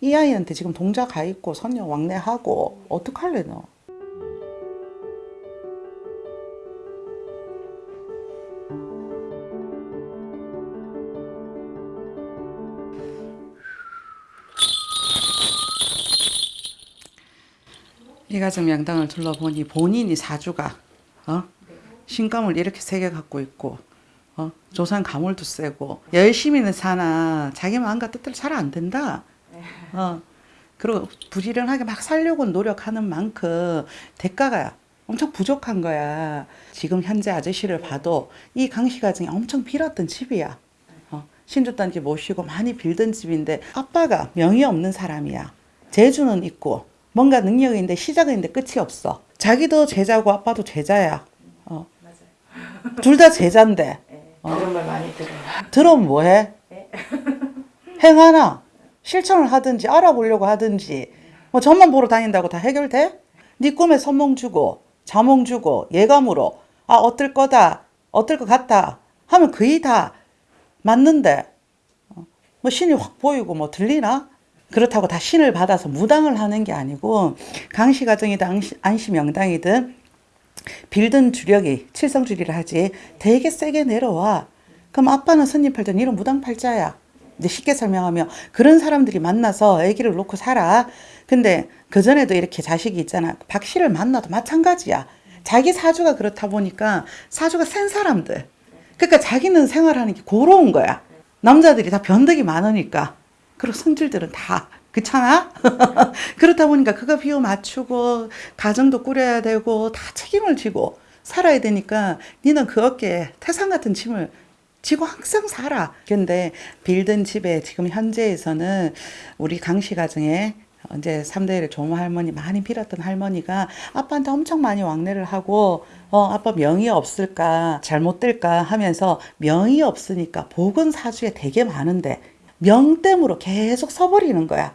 이 아이한테 지금 동자 가 있고 선녀 왕래하고 어떡할래 너? 이가정 명당을 둘러보니 본인이 사주가 어? 신감을 이렇게 세게 갖고 있고 어? 조상 가물도 세고 열심히는 사나 자기 마음과 뜻대로 잘 안 된다. 어. 그리고 부지런하게 막 살려고 노력하는 만큼 대가가 엄청 부족한 거야. 지금 현재 아저씨를 봐도 이 강씨 가정이 엄청 빌었던 집이야. 어, 신주단지 모시고 많이 빌던 집인데 아빠가 명이 없는 사람이야. 재주는 있고 뭔가 능력이 있는데 시작은 있는데 끝이 없어. 자기도 제자고 아빠도 제자야. 어. 둘 다 제자인데 그런 말 많이 들어요. 들으면 뭐해? 행하나 실천을 하든지 알아보려고 하든지 뭐 점만 보러 다닌다고 다 해결돼? 네 꿈에 선몽 주고 자몽 주고 예감으로 아 어떨 거다 어떨 것 같다 하면 거의 다 맞는데 어, 뭐 신이 확 보이고 뭐 들리나? 그렇다고 다 신을 받아서 무당을 하는 게 아니고 강시 가정이든 안시, 명당이든 빌든 주력이 칠성주리를 하지 되게 세게 내려와. 그럼 아빠는 선님 팔던 이런 무당 팔자야. 이제 쉽게 설명하면 그런 사람들이 만나서 아기를 놓고 살아. 근데 그 전에도 이렇게 자식이 있잖아. 박 씨를 만나도 마찬가지야. 자기 사주가 그렇다 보니까 사주가 센 사람들. 그러니까 자기는 생활하는 게 고로운 거야. 남자들이 다 변덕이 많으니까. 그리고 성질들은 다 그렇잖아? 그렇다 보니까 그거 비유 맞추고 가정도 꾸려야 되고 다 책임을 지고 살아야 되니까 니는 그 어깨에 태산 같은 짐을 지고 항상 살아. 근데 빌든 집에 지금 현재에서는 우리 강씨 가정에 이제 3대를 조모 할머니 많이 빌었던 할머니가 아빠한테 엄청 많이 왕래를 하고 어 아빠 명이 없을까 잘못될까 하면서 명이 없으니까 복은 사주에 되게 많은데 명땜으로 계속 서버리는 거야.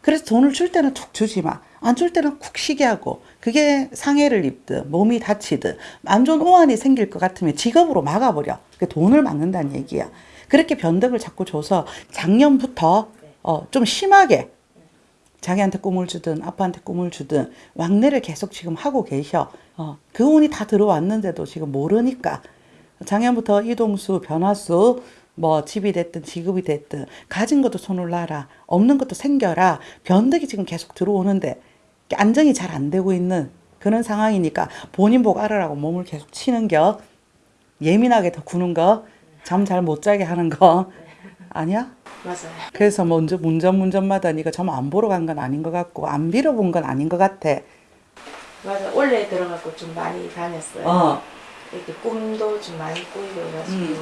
그래서 돈을 줄 때는 툭 주지 마. 안 줄 때는 쿡 쉬게 하고 그게 상해를 입든 몸이 다치든 안 좋은 오한이 생길 것 같으면 직업으로 막아버려. 그 돈을 막는다는 얘기야. 그렇게 변덕을 자꾸 줘서 작년부터 어, 좀 심하게 자기한테 꿈을 주든 아빠한테 꿈을 주든 왕래를 계속 지금 하고 계셔. 어, 그 운이 다 들어왔는데도 지금 모르니까 작년부터 이동수, 변화수, 뭐 집이 됐든 직업이 됐든 가진 것도 손을 놔라 없는 것도 생겨라 변덕이 지금 계속 들어오는데 안정이 잘 안 되고 있는 그런 상황이니까 본인 보고 알아라고 몸을 계속 치는 겨 예민하게 더 구는 거 잠 잘 못 자게 하는 거 아니야? 맞아요. 그래서 먼저 문전 문전마다 네가 점 안 보러 간 건 아닌 것 같고 안 빌어본 건 아닌 것 같아 맞아. 원래 들어가고 좀 많이 다녔어요. 어. 이렇게 꿈도 좀 많이 꾸이고 해가지고. 음.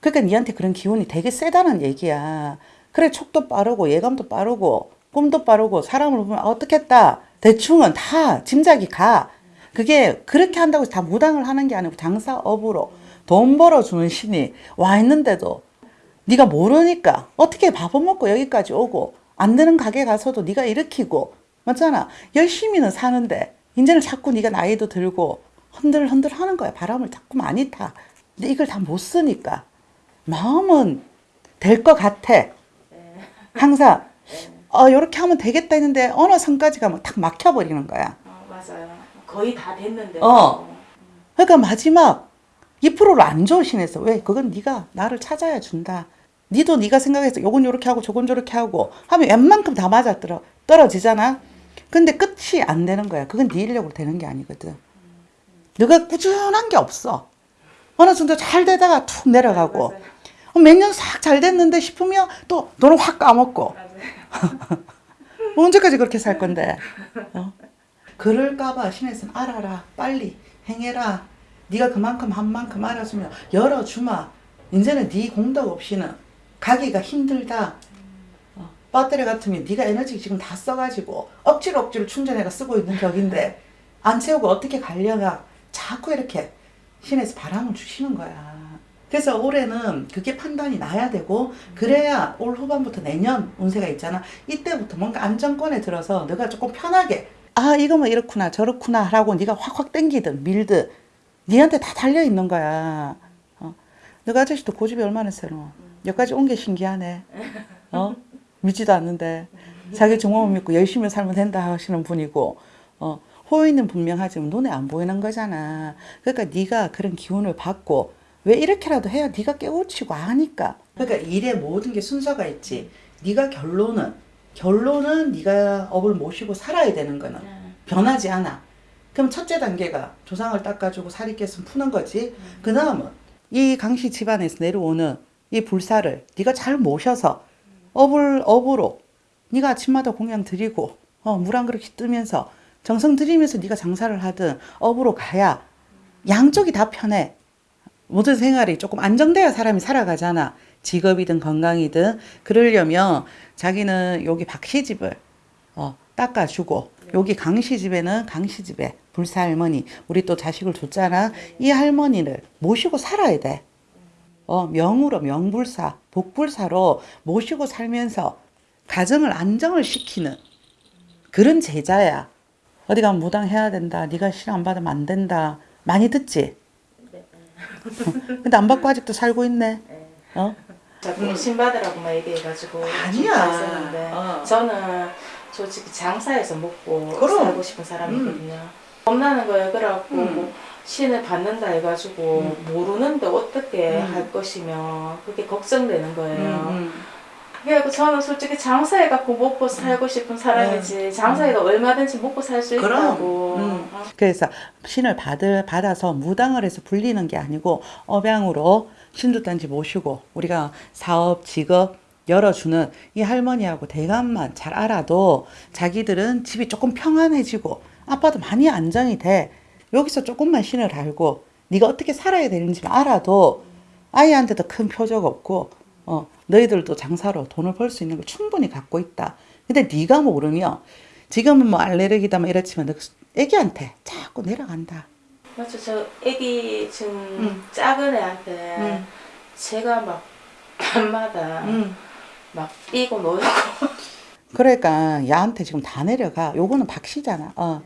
그러니까 니한테 그런 기운이 되게 세다는 얘기야. 그래 촉도 빠르고 예감도 빠르고 꿈도 빠르고 사람을 보면 아, 어떻겠다. 대충은 다 짐작이 가. 그게 그렇게 한다고 다 무당을 하는 게 아니고 장사업으로 돈 벌어주는 신이 와 있는데도 네가 모르니까 어떻게 밥은 먹고 여기까지 오고 안 되는 가게 가서도 네가 일으키고 맞잖아. 열심히는 사는데 이제는 자꾸 네가 나이도 들고 흔들흔들 하는 거야. 바람을 자꾸 많이 타. 근데 이걸 다 못 쓰니까 마음은 될 것 같아. 항상 어 이렇게 하면 되겠다 했는데 어느 선까지 가면 탁 막혀버리는 거야. 어, 맞아요. 거의 다 됐는데. 어. 그러니까 마지막 2%를 안 좋으시네서 왜? 그건 네가 나를 찾아야 준다. 니도 네가 생각해서 요건 요렇게 하고 저건 저렇게 하고 하면 웬만큼 다 맞아 떨어, 떨어지잖아. 근데 끝이 안 되는 거야. 그건 네 인력으로 되는 게 아니거든. 너가 꾸준한 게 없어. 어느 정도 잘 되다가 툭 내려가고. 몇 년 싹 잘 됐는데 싶으면 또 너는 확 까먹고 언제까지 그렇게 살 건데 어? 그럴까봐 신에서는 알아라 빨리 행해라. 네가 그만큼 한 만큼 알아주면 열어주마. 이제는 네 공덕 없이는 가기가 힘들다. 어, 배터리 같으면 네가 에너지 지금 다 써가지고 억지로 억지로 충전해가 쓰고 있는 격인데 안 채우고 어떻게 가려가? 자꾸 이렇게 신에서 바람을 주시는 거야. 그래서 올해는 그게 판단이 나야 되고 그래야 올 후반부터 내년 운세가 있잖아. 이때부터 뭔가 안정권에 들어서 너가 조금 편하게 아 이거 뭐 이렇구나 저렇구나 하라고 네가 확확 땡기든 밀든 니한테 다 달려 있는 거야 어. 너가 아저씨도 고집이 얼마나 세노 여기까지 온 게 신기하네 어 믿지도 않는데 자기 종업을 믿고 열심히 살면 된다 하시는 분이고 어, 호의는 분명하지만 눈에 안 보이는 거잖아. 그러니까 네가 그런 기운을 받고 왜 이렇게라도 해야 네가 깨우치고 하니까. 그러니까 일의 모든 게 순서가 있지. 네가 결론은 결론은 네가 업을 모시고 살아야 되는 거는 변하지 않아. 그럼 첫째 단계가 조상을 닦아주고 살이 깼으면 푸는 거지. 그 다음은 이 강씨 집안에서 내려오는 이 불사를 네가 잘 모셔서 업을 업으로 네가 아침마다 공양 드리고 어, 물 한 그릇 뜨면서 정성 들이면서 네가 장사를 하든 업으로 가야 양쪽이 다 편해. 모든 생활이 조금 안정돼야 사람이 살아가잖아. 직업이든 건강이든 그러려면 자기는 여기 박씨 집을 어, 닦아주고 여기 강씨 집에는 강씨 집에 불사 할머니 우리 또 자식을 줬잖아. 이 할머니를 모시고 살아야 돼. 어, 명으로 명불사, 복불사로 모시고 살면서 가정을 안정을 시키는 그런 제자야. 어디 가면 무당해야 된다. 네가 실안 받으면 안 된다. 많이 듣지? 근데 안 받고 아직도 살고 있네. 어? 자꾸 신받으라고 막 얘기해가지고 아니야. 어. 저는 솔직히 장사해서 먹고 그럼. 음. 살고 싶은 사람이거든요. 겁나는 거예요. 그래갖고 뭐 신을 받는다 해가지고 모르는데 어떻게 음. 할 것이며 그게 걱정되는 거예요. 음, 그래갖고 저는 솔직히 장사해갖고 먹고 살고 싶은 사람이지 장사해도 얼마든지 먹고 살수 음. 있다고 음. 어. 그래서 신을 받을 받아서 무당을 해서 불리는 게 아니고 업양으로 신두단지 모시고 우리가 사업 직업 열어주는 이 할머니하고 대감만 잘 알아도 자기들은 집이 조금 평안해지고 아빠도 많이 안정이 돼 여기서 조금만 신을 알고 네가 어떻게 살아야 되는지 알아도 아이한테도 큰 표적 없고 어 너희들도 장사로 돈을 벌 수 있는 걸 충분히 갖고 있다. 근데 네가 모르면 지금은 뭐 알레르기다 뭐 이렇지만 너 애기한테 자꾸 내려간다. 맞죠. 저 애기 지금 음. 작은 애한테 음. 제가 막 밤마다 막 뛰고 놀고 그러니까 야한테 지금 다 내려가. 요거는 박씨잖아. 어.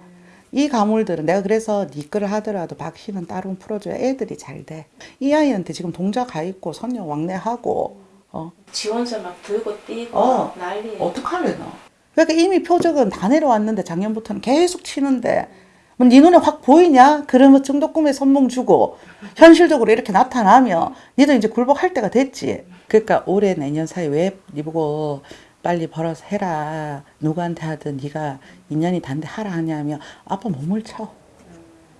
이 가물들은 내가 그래서 네 거를 하더라도 박씨는 따로 풀어줘야 애들이 잘 돼. 이 아이한테 지금 동자 가 있고 선녀 왕래하고 어. 지원서 막 들고 뛰고 어. 난리예요. 어떡할래 너? 그러니까 이미 표적은 다 내려왔는데 작년부터는 계속 치는데 뭐 네 눈에 확 보이냐? 그러면 정도 꿈에 선몽 주고 현실적으로 이렇게 나타나면 니도 이제 굴복할 때가 됐지. 그러니까 올해 내년 사이 왜네 보고 빨리 벌어서 해라. 누구한테 하든 네가 인연이 단데 하라 하냐면 아빠 몸을 쳐.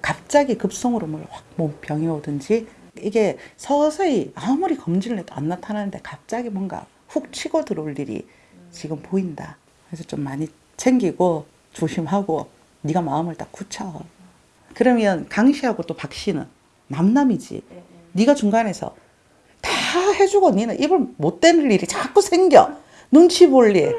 갑자기 급성으로 뭐확몸 병이 오든지 이게 서서히 아무리 검진을 해도 안 나타나는데 갑자기 뭔가 훅 치고 들어올 일이 지금 보인다. 그래서 좀 많이 챙기고 조심하고 네가 마음을 딱 굳혀. 그러면 강 씨하고 또 박 씨는 남남이지. 네가 중간에서 다 해주고 니는 입을 못 대는 일이 자꾸 생겨. 눈치 볼 일.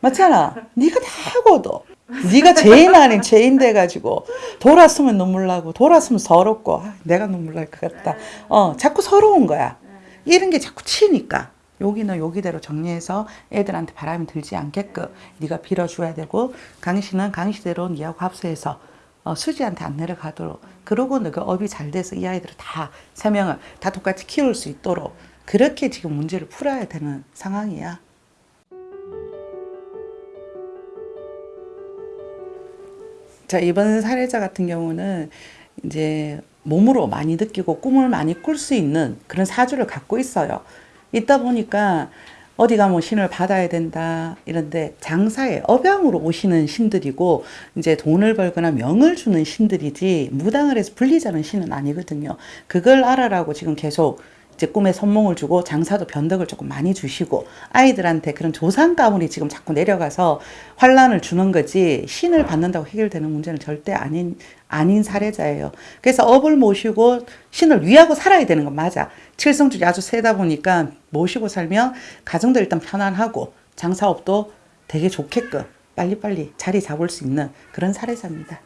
맞잖아. 네가 다 하고도. 네가 죄인 아닌 죄인 돼가지고 돌았으면 눈물 나고 돌았으면 서럽고 아, 내가 눈물 날 것 같다. 어 자꾸 서러운 거야. 이런 게 자꾸 치니까 여기는 여기대로 정리해서 애들한테 바람이 들지 않게끔 네가 빌어줘야 되고 강씨는 강씨대로 네하고 합세해서 어, 수지한테 안 내려가도록 그러고 너가 업이 잘 돼서 이 아이들을 다 세 명을 다 똑같이 키울 수 있도록 그렇게 지금 문제를 풀어야 되는 상황이야. 자, 이번 사례자 같은 경우는 이제 몸으로 많이 느끼고 꿈을 많이 꿀 수 있는 그런 사주를 갖고 있어요. 있다 보니까 어디 가면 신을 받아야 된다 이런데 장사에 업양으로 오시는 신들이고 이제 돈을 벌거나 명을 주는 신들이지 무당을 해서 불리자는 신은 아니거든요. 그걸 알아라고 지금 계속 이제 꿈에 선몽을 주고 장사도 변덕을 조금 많이 주시고 아이들한테 그런 조상 가문이 지금 자꾸 내려가서 환란을 주는 거지 신을 받는다고 해결되는 문제는 절대 아닌 아닌 사례자예요. 그래서 업을 모시고 신을 위하고 살아야 되는 건 맞아. 칠성줄이 아주 세다 보니까 모시고 살면 가정도 일단 편안하고 장사업도 되게 좋게끔 빨리빨리 자리 잡을 수 있는 그런 사례자입니다.